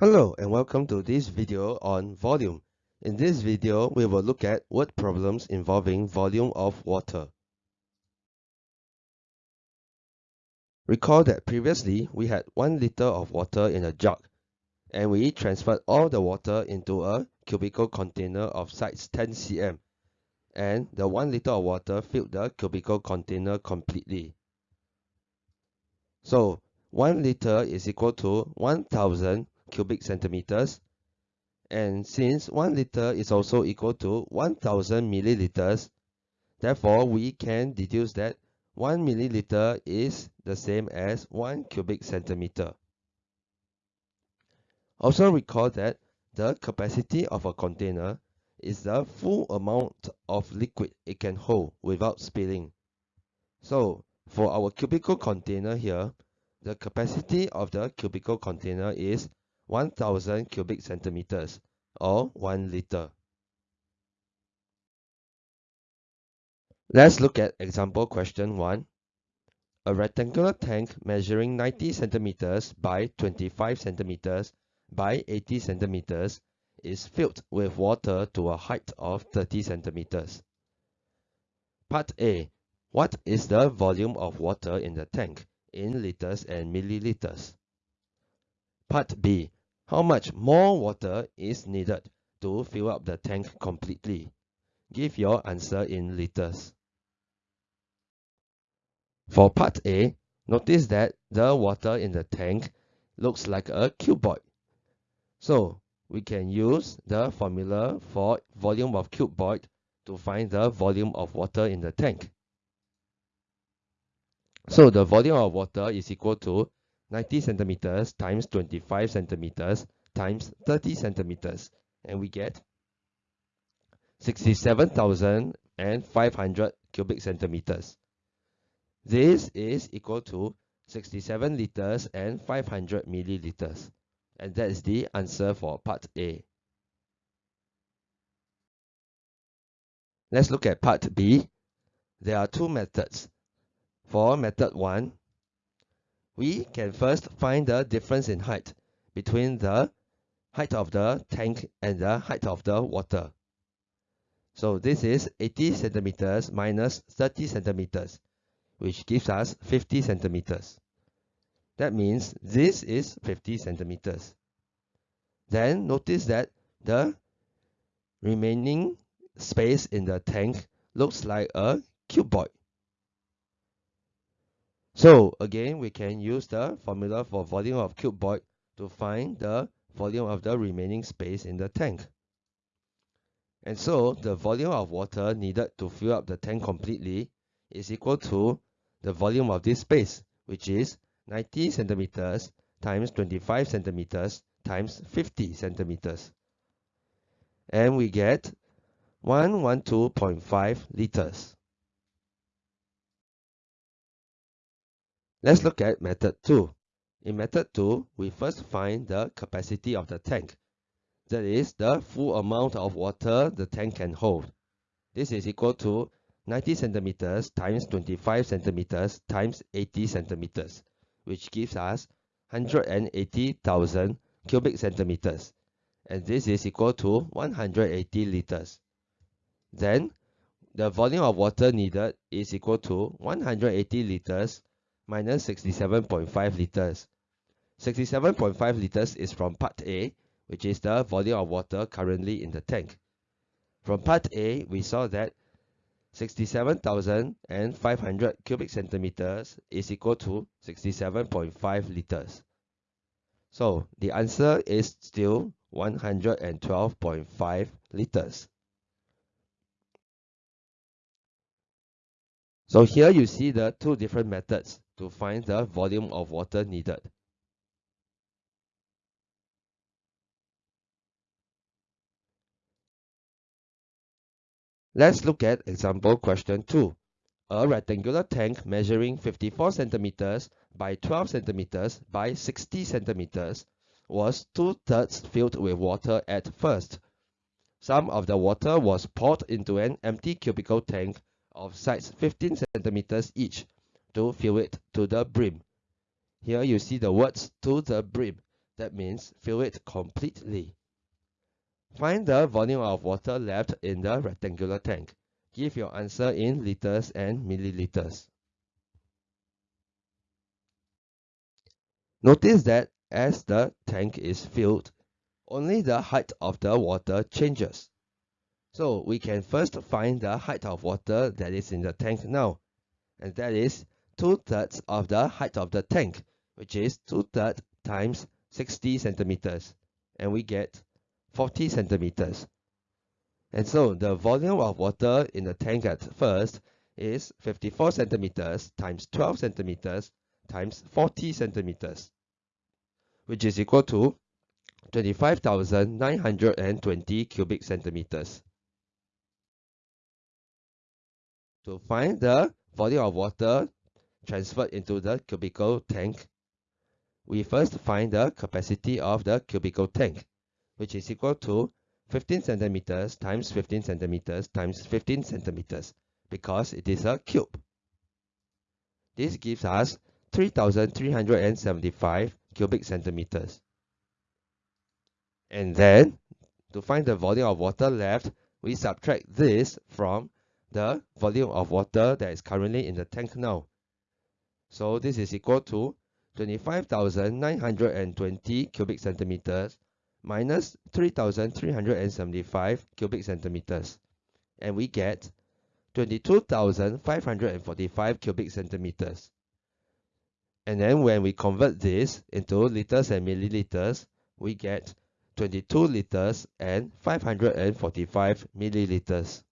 Hello and welcome to this video on volume. In this video, we will look at word problems involving volume of water. Recall that previously we had 1 liter of water in a jug and we transferred all the water into a cubical container of size 10 cm and the 1 liter of water filled the cubical container completely. So 1 liter is equal to 1000 cubic centimeters. And since 1 liter is also equal to 1000 milliliters, therefore we can deduce that 1 milliliter is the same as 1 cubic centimeter. Also recall that the capacity of a container is the full amount of liquid it can hold without spilling. So for our cubical container here, the capacity of the cubical container is 1000 cubic centimeters or 1 liter. Let's look at example question 1. A rectangular tank measuring 90 centimeters by 25 centimeters by 80 centimeters is filled with water to a height of 30 centimeters. Part A. What is the volume of water in the tank in liters and milliliters? Part B. How much more water is needed to fill up the tank completely? Give your answer in liters. For part A, notice that the water in the tank looks like a cuboid. So we can use the formula for volume of cuboid to find the volume of water in the tank. So the volume of water is equal to 90 centimeters times 25 centimeters times 30 centimeters and we get 67,500 cubic centimeters. This is equal to 67 liters and 500 milliliters. And that is the answer for part A. Let's look at part B. There are two methods. For method 1, we can first find the difference in height between the height of the tank and the height of the water. So this is 80 centimeters minus 30 centimeters, which gives us 50 centimeters. That means this is 50 centimeters. Then notice that the remaining space in the tank looks like a cuboid. So again, we can use the formula for volume of cuboid to find the volume of the remaining space in the tank. And so the volume of water needed to fill up the tank completely is equal to the volume of this space, which is 90 centimeters times 25 centimeters times 50 centimeters. And we get 112.5 liters. Let's look at method 2. In method 2, we first find the capacity of the tank. That is the full amount of water the tank can hold. This is equal to 90 centimeters times 25 centimeters times 80 centimeters, which gives us 180,000 cubic centimeters. And this is equal to 180 liters. Then, the volume of water needed is equal to 180 liters minus 67.5 liters. 67.5 liters is from part A, which is the volume of water currently in the tank. From part A, we saw that 67,500 cubic centimeters is equal to 67.5 liters. So the answer is still 112.5 liters. So here you see the two different methods to find the volume of water needed. Let's look at example question 2. A rectangular tank measuring 54 centimeters by 12 centimeters by 60 centimeters was two-thirds filled with water at first. Some of the water was poured into an empty cubical tank of size 15 centimeters each to fill it to the brim. Here you see the words to the brim. That means fill it completely. Find the volume of water left in the rectangular tank. Give your answer in liters and milliliters. Notice that as the tank is filled, only the height of the water changes. So we can first find the height of water that is in the tank now. And that is 2 thirds of the height of the tank, which is 2 thirds times 60 centimeters. And we get 40 centimeters. And so the volume of water in the tank at first is 54 centimeters times 12 centimeters times 40 centimeters, which is equal to 25,920 cubic centimeters. To find the volume of water transferred into the cubical tank, we first find the capacity of the cubical tank, which is equal to 15 centimeters times 15 centimeters times 15 centimeters, because it is a cube. This gives us 3,375 cubic centimeters. And then, to find the volume of water left, we subtract this from the volume of water that is currently in the tank now. So this is equal to 25,920 cubic centimeters minus 3,375 cubic centimeters. And we get 22,545 cubic centimeters. And then when we convert this into liters and milliliters, we get 22 liters and 545 milliliters.